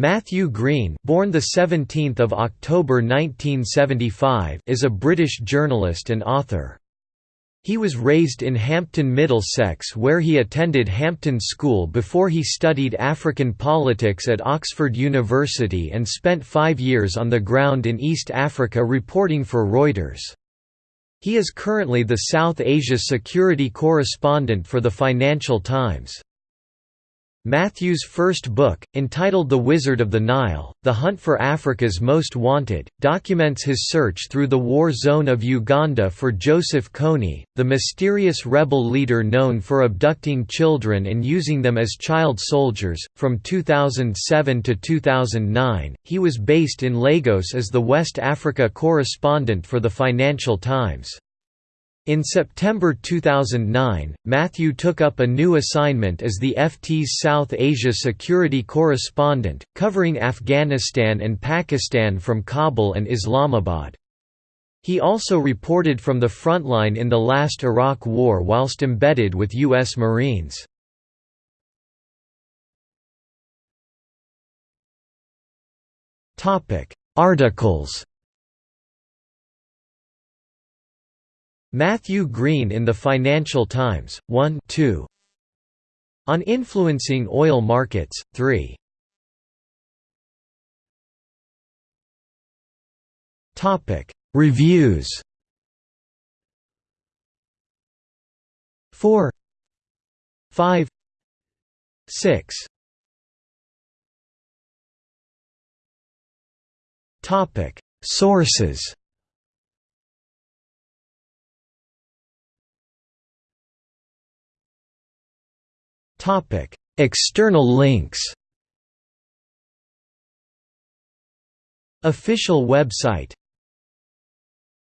Matthew Green, born the 17th of October 1975, is a British journalist and author. He was raised in Hampton, Middlesex where he attended Hampton School before he studied African politics at Oxford University and spent five years on the ground in East Africa reporting for Reuters. He is currently the South Asia security correspondent for the Financial Times. Matthew's first book, entitled The Wizard of the Nile, The Hunt for Africa's Most Wanted, documents his search through the war zone of Uganda for Joseph Kony, the mysterious rebel leader known for abducting children and using them as child soldiers. From 2007 to 2009, he was based in Lagos as the West Africa correspondent for the Financial Times. In September 2009, Matthew took up a new assignment as the FT's South Asia security correspondent, covering Afghanistan and Pakistan from Kabul and Islamabad. He also reported from the frontline in the last Iraq War whilst embedded with U.S. Marines. Articles Matthew Green in the Financial Times, 1 2. On Influencing Oil Markets, 3. Reviews. 4 5 6 Sources Topic: External links. Official website